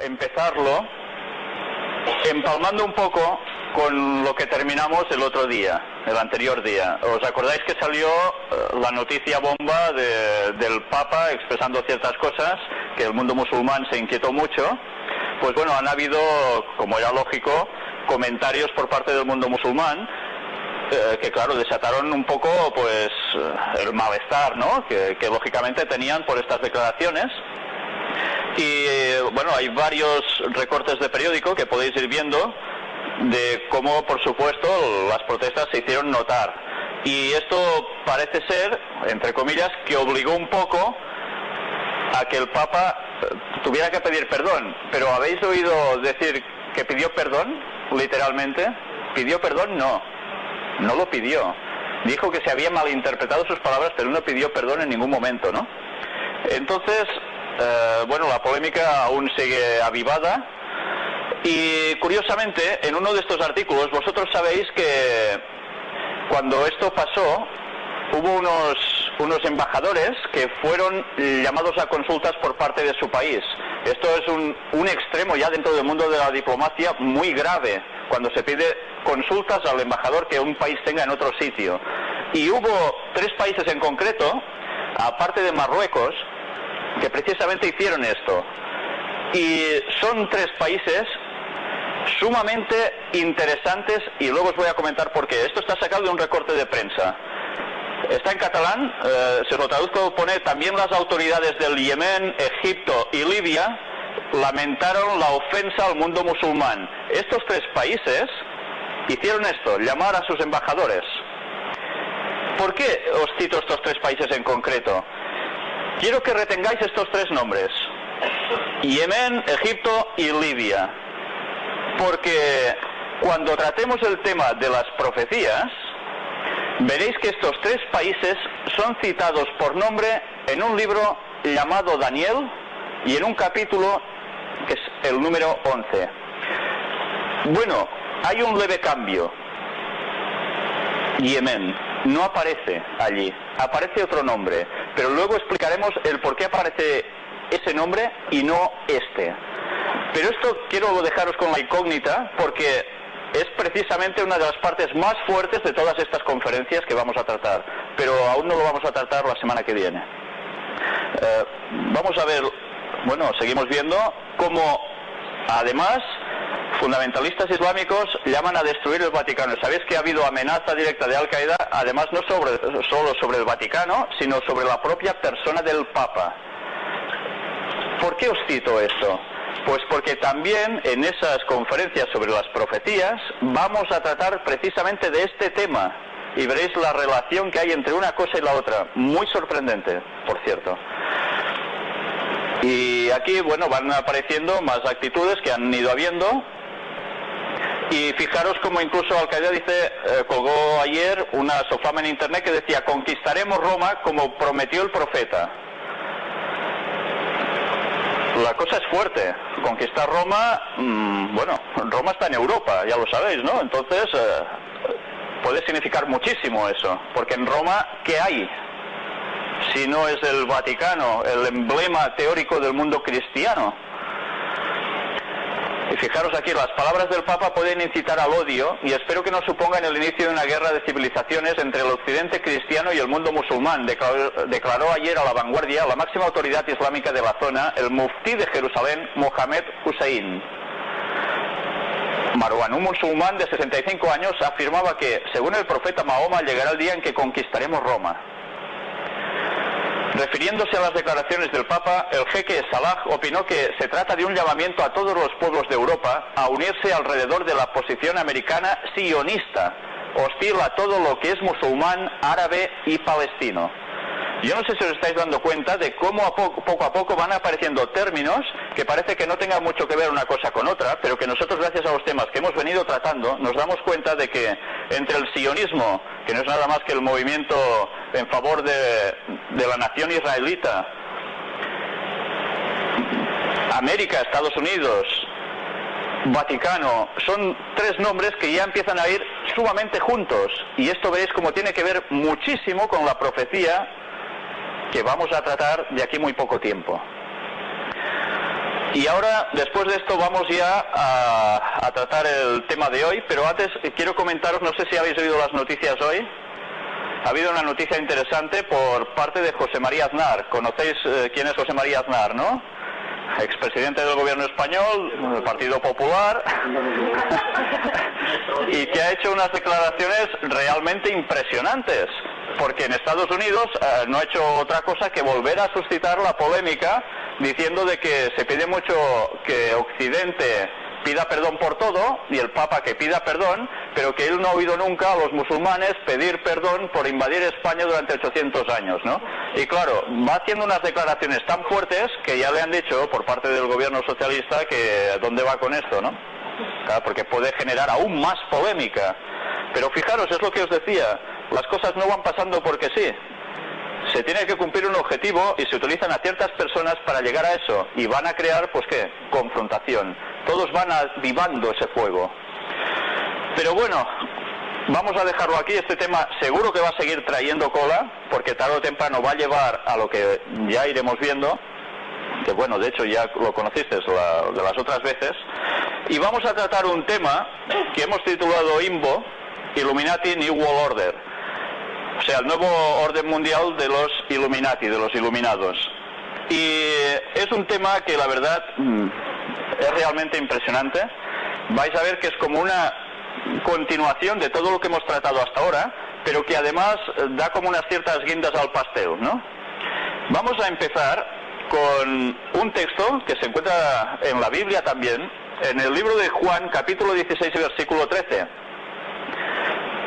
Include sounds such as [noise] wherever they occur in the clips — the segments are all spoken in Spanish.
empezarlo empalmando un poco con lo que terminamos el otro día, el anterior día. ¿Os acordáis que salió eh, la noticia bomba del Papa expresando ciertas cosas, que el mundo musulmán se inquietó mucho? Pues bueno, han habido, como era lógico, comentarios por parte del mundo musulmán eh, que claro desataron un poco pues el malestar ¿no? que, lógicamente tenían por estas declaraciones y bueno hay varios recortes de periódico que podéis ir viendo de cómo, por supuesto, las protestas se hicieron notar. Y esto parece ser, entre comillas, que obligó un poco a que el Papa eh, tuviera que pedir perdón. Pero ¿habéis oído decir que pidió perdón, literalmente? ¿Pidió perdón? No, no lo pidió. Dijo que se había malinterpretado sus palabras, pero no pidió perdón en ningún momento, ¿no? Entonces, eh, bueno, la polémica aún sigue avivada y curiosamente, en uno de estos artículos, vosotros sabéis que cuando esto pasó, hubo unos, unos embajadores que fueron llamados a consultas por parte de su país. Esto es un, un extremo ya dentro del mundo de la diplomacia muy grave, cuando se pide consultas al embajador que un país tenga en otro sitio. Y hubo tres países en concreto, aparte de Marruecos, que precisamente hicieron esto. Y son tres países sumamente interesantes y luego os voy a comentar por qué. Esto está sacado de un recorte de prensa. Está en catalán, eh, se lo traduzco, pone también las autoridades del Yemen, Egipto y Libia lamentaron la ofensa al mundo musulmán. Estos tres países hicieron esto, llamar a sus embajadores. ¿Por qué os cito estos tres países en concreto? Quiero que retengáis estos tres nombres. Yemen, Egipto y Libia porque cuando tratemos el tema de las profecías, veréis que estos tres países son citados por nombre en un libro llamado Daniel y en un capítulo que es el número 11. Bueno, hay un leve cambio. Yemen no aparece allí, aparece otro nombre, pero luego explicaremos el por qué aparece ese nombre y no este. Pero esto quiero dejaros con la incógnita porque es precisamente una de las partes más fuertes de todas estas conferencias que vamos a tratar, pero aún no lo vamos a tratar la semana que viene. Eh, vamos a ver, bueno, seguimos viendo cómo además fundamentalistas islámicos llaman a destruir el Vaticano. Sabéis que ha habido amenaza directa de Al Qaeda, además no sobre, solo sobre el Vaticano, sino sobre la propia persona del Papa. ¿Por qué os cito esto? Pues porque también en esas conferencias sobre las profecías vamos a tratar precisamente de este tema y veréis la relación que hay entre una cosa y la otra. Muy sorprendente, por cierto. Y aquí, bueno, van apareciendo más actitudes que han ido habiendo. Y fijaros como incluso Al-Qaeda dice, eh, colgó ayer una sofama en internet que decía, conquistaremos Roma como prometió el profeta la cosa es fuerte. Conquistar Roma, mm, bueno, Roma está en Europa, ya lo sabéis, ¿no? Entonces, eh, puede significar muchísimo eso, porque en Roma, ¿qué hay? Si no es el Vaticano, el emblema teórico del mundo cristiano. Y fijaros aquí, las palabras del Papa pueden incitar al odio y espero que no supongan el inicio de una guerra de civilizaciones entre el occidente cristiano y el mundo musulmán, declaró, ayer a la vanguardia la máxima autoridad islámica de la zona, el muftí de Jerusalén, Mohamed Hussein. Marwan, un musulmán de 65 años, afirmaba que, según el profeta Mahoma, llegará el día en que conquistaremos Roma. Refiriéndose a las declaraciones del Papa, el jeque Salah opinó que se trata de un llamamiento a todos los pueblos de Europa a unirse alrededor de la posición americana sionista, hostil a todo lo que es musulmán, árabe y palestino. Yo no sé si os estáis dando cuenta de cómo poco, a poco van apareciendo términos que parece que no tengan mucho que ver una cosa con otra, pero que nosotros, gracias a los temas que hemos venido tratando, nos damos cuenta de que entre el sionismo, que no es nada más que el movimiento en favor de la nación israelita, América, Estados Unidos, Vaticano, son tres nombres que ya empiezan a ir sumamente juntos. Y esto veis como tiene que ver muchísimo con la profecía que vamos a tratar de aquí muy poco tiempo. Y ahora, después de esto, vamos ya a, tratar el tema de hoy, pero antes quiero comentaros, no sé si habéis oído las noticias hoy. Ha habido una noticia interesante por parte de José María Aznar. ¿Conocéis eh, quién es José María Aznar, no? expresidente del gobierno español, del Partido Popular, [laughs] y que ha hecho unas declaraciones realmente impresionantes, porque en Estados Unidos eh, no ha hecho otra cosa que volver a suscitar la polémica diciendo de que se pide mucho que Occidente pida perdón por todo y el Papa que pida perdón, pero que él no ha oído nunca a los musulmanes pedir perdón por invadir España durante 800 años, ¿no? Y claro, va haciendo unas declaraciones tan fuertes que ya le han dicho por parte del gobierno socialista que dónde va con esto, ¿no? Porque puede generar aún más polémica. Pero fijaros, es lo que os decía, las cosas no van pasando porque sí se tiene que cumplir un objetivo y se utilizan a ciertas personas para llegar a eso y van a crear, pues qué, confrontación. Todos van avivando ese fuego. Pero bueno, vamos a dejarlo aquí. Este tema seguro que va a seguir trayendo cola, porque tarde o temprano va a llevar a lo que ya iremos viendo, que bueno, de hecho ya lo conociste de las otras veces. Y vamos a tratar un tema que hemos titulado IMBO, Illuminati New World Order o sea, el nuevo orden mundial de los Illuminati, de los iluminados. Y es un tema que la verdad mm, es realmente impresionante. Vais a ver que es como una continuación de todo lo que hemos tratado hasta ahora, pero que además da como unas ciertas guindas al pastel, ¿no? Vamos a empezar con un texto que se encuentra en la Biblia también, en el libro de Juan, capítulo 16, versículo 13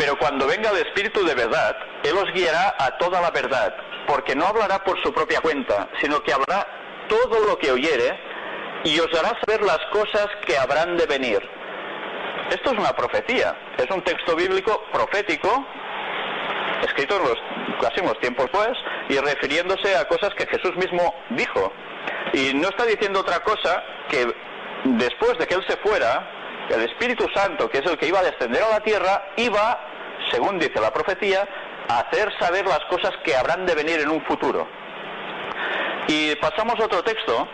pero cuando venga el Espíritu de verdad, Él os guiará a toda la verdad, porque no hablará por su propia cuenta, sino que hablará todo lo que oyere y os hará saber las cosas que habrán de venir. Esto es una profecía, es un texto bíblico profético, escrito en los próximos tiempos pues, y refiriéndose a cosas que Jesús mismo dijo. Y no está diciendo otra cosa que después de que Él se fuera, el Espíritu Santo, que es el que iba a descender a la tierra, iba, según dice la profecía, hacer saber las cosas que habrán de venir en un futuro. Y pasamos a otro texto,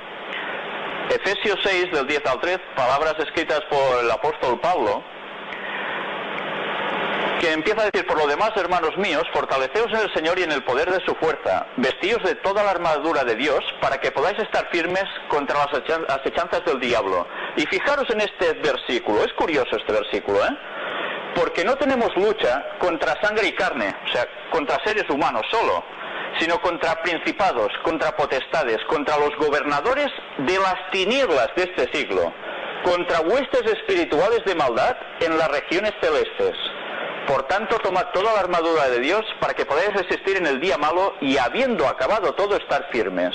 Efesios 6, del 10 al 3, palabras escritas por el apóstol Pablo, que empieza a decir, por lo demás, hermanos míos, fortaleceos en el Señor y en el poder de su fuerza, vestíos de toda la armadura de Dios, para que podáis estar firmes contra las acechanzas del diablo. Y fijaros en este versículo, es curioso este versículo, ¿eh? Porque no tenemos lucha contra sangre y carne, o sea, contra seres humanos solo, sino contra principados, contra potestades, contra los gobernadores de las tinieblas de este siglo, contra huestes espirituales de maldad en las regiones celestes. Por tanto, tomad toda la armadura de Dios para que podáis resistir en el día malo y habiendo acabado todo estar firmes.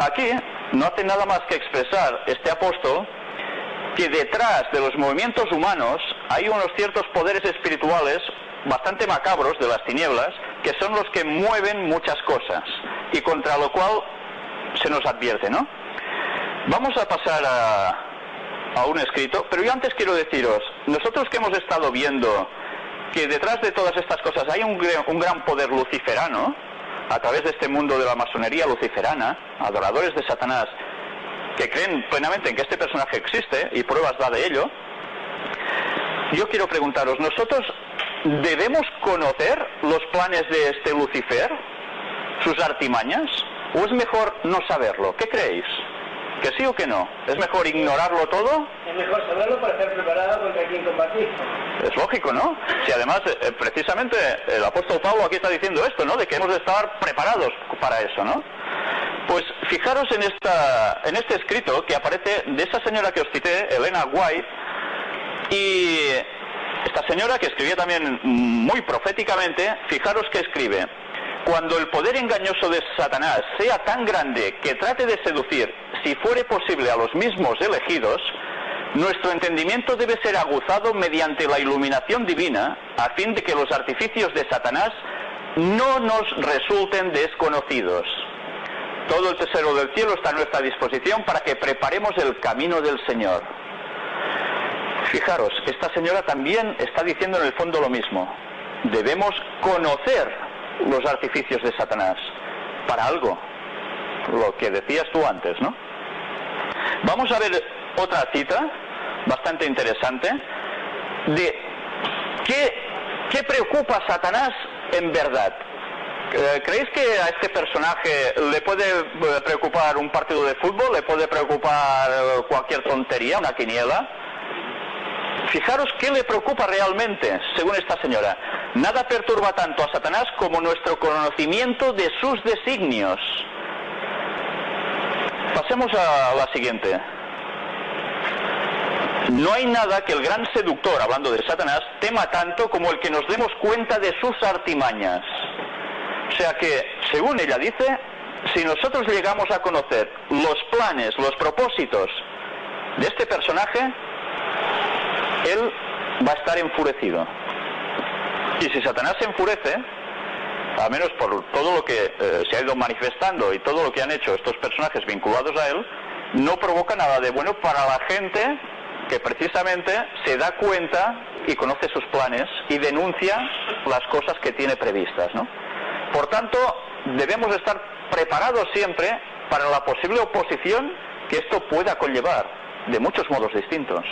Aquí no hace nada más que expresar este apóstol que detrás de los movimientos humanos hay unos ciertos poderes espirituales bastante macabros de las tinieblas que son los que mueven muchas cosas y contra lo cual se nos advierte, ¿no? Vamos a pasar a, a un escrito, pero yo antes quiero deciros, nosotros que hemos estado viendo que detrás de todas estas cosas hay un, gran poder luciferano, a través de este mundo de la masonería luciferana, adoradores de Satanás, que creen plenamente en que este personaje existe y pruebas da de ello, yo quiero preguntaros, ¿nosotros debemos conocer los planes de este Lucifer, sus artimañas, o es mejor no saberlo? ¿Qué creéis? ¿Que sí o que no? ¿Es mejor ignorarlo todo? Es mejor saberlo para estar preparado contra quien combatir. Es lógico, ¿no? Si además, eh, precisamente, el apóstol Pablo aquí está diciendo esto, ¿no? De que hemos de estar preparados para eso, ¿no? Pues fijaros en, esta, en este escrito que aparece de esa señora que os cité, Elena White, y esta señora que escribía también muy proféticamente, fijaros que escribe, cuando el poder engañoso de Satanás sea tan grande que trate de seducir, si fuere posible, a los mismos elegidos, nuestro entendimiento debe ser aguzado mediante la iluminación divina a fin de que los artificios de Satanás no nos resulten desconocidos. Todo el tesoro del cielo está a nuestra disposición para que preparemos el camino del Señor. Fijaros, esta señora también está diciendo en el fondo lo mismo. Debemos conocer los artificios de Satanás para algo, lo que decías tú antes, ¿no? Vamos a ver otra cita bastante interesante de qué, preocupa a Satanás en verdad. Eh, ¿Creéis que a este personaje le puede eh, preocupar un partido de fútbol? ¿Le puede preocupar eh, cualquier tontería, una quiniela? Fijaros qué le preocupa realmente, según esta señora. Nada perturba tanto a Satanás como nuestro conocimiento de sus designios. Pasemos a la siguiente. No hay nada que el gran seductor, hablando de Satanás, tema tanto como el que nos demos cuenta de sus artimañas. O sea que, según ella dice, si nosotros llegamos a conocer los planes, los propósitos de este personaje, él va a estar enfurecido. Y si Satanás se enfurece, al menos por todo lo que eh, se ha ido manifestando y todo lo que han hecho estos personajes vinculados a él, no provoca nada de bueno para la gente que precisamente se da cuenta y conoce sus planes y denuncia las cosas que tiene previstas. Por tanto, debemos estar preparados siempre para la posible oposición que esto pueda conllevar, de muchos modos distintos.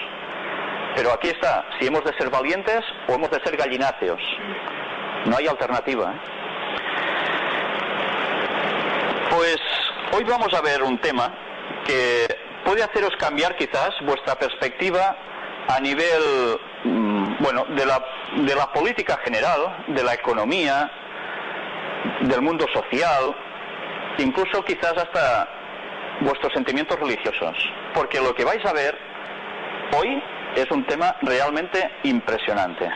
Pero aquí está, si hemos de ser valientes o hemos de ser gallináceos. No hay alternativa. ¿eh? Pues hoy vamos a ver un tema que puede haceros cambiar quizás vuestra perspectiva a nivel, mm, bueno, de la, de la política general, de la economía, del mundo social, incluso quizás hasta vuestros sentimientos religiosos. Porque lo que vais a ver hoy es un tema realmente impresionante.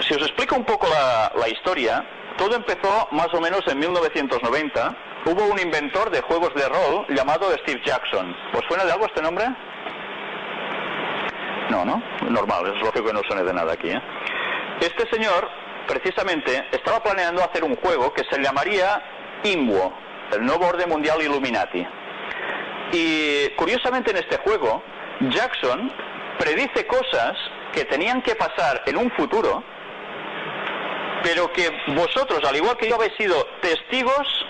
Si os explico un poco la, historia, todo empezó más o menos en 1990. Hubo un inventor de juegos de rol llamado Steve Jackson. ¿Os suena de algo este nombre? No, ¿no? Normal, es lógico que no suene de nada aquí. ¿eh? Este señor, precisamente, estaba planeando hacer un juego que se llamaría IMWO, el nuevo orden mundial Illuminati. Y curiosamente en este juego, Jackson predice cosas que tenían que pasar en un futuro, pero que vosotros, al igual que yo, habéis sido testigos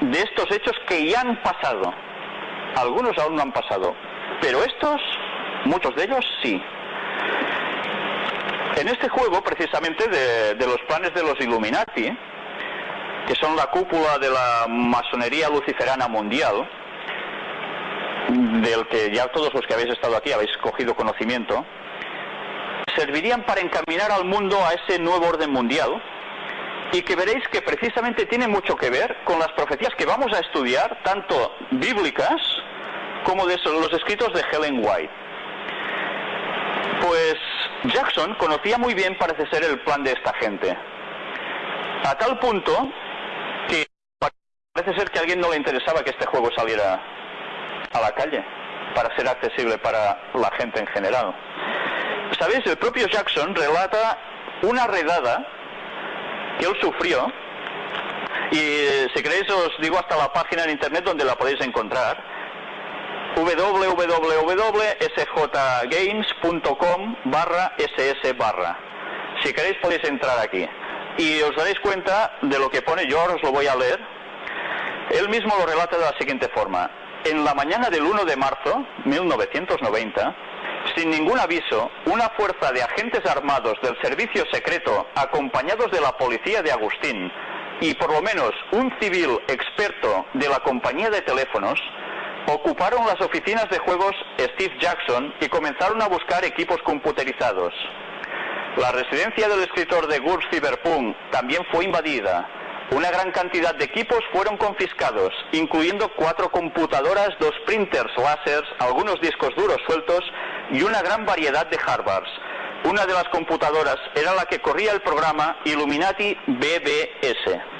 de estos hechos que ya han pasado. Algunos aún no han pasado, pero estos, muchos de ellos, sí. En este juego, precisamente, de, de los planes de los Illuminati, que son la cúpula de la masonería luciferana mundial, del que ya todos los que habéis estado aquí habéis cogido conocimiento, servirían para encaminar al mundo a ese nuevo orden mundial y que veréis que precisamente tiene mucho que ver con las profecías que vamos a estudiar, tanto bíblicas como de los escritos de Helen White. Pues Jackson conocía muy bien, parece ser, el plan de esta gente. A tal punto que parece ser que a alguien no le interesaba que este juego saliera a la calle para ser accesible para la gente en general. ¿Sabéis? El propio Jackson relata una redada que él sufrió y si queréis os digo hasta la página en internet donde la podéis encontrar. www.sjgames.com barra ss barra. Si queréis podéis entrar aquí. Y os daréis cuenta de lo que pone. Yo ahora os lo voy a leer. Él mismo lo relata de la siguiente forma en la mañana del 1 de marzo 1990, sin ningún aviso, una fuerza de agentes armados del servicio secreto, acompañados de la policía de Agustín, y por lo menos un civil experto de la compañía de teléfonos, ocuparon las oficinas de juegos Steve Jackson y comenzaron a buscar equipos computerizados. La residencia del escritor de GURPS Cyberpunk también fue invadida una gran cantidad de equipos fueron confiscados, incluyendo cuatro computadoras, dos printers láser, algunos discos duros sueltos y una gran variedad de hardwares. Una de las computadoras era la que corría el programa Illuminati BBS.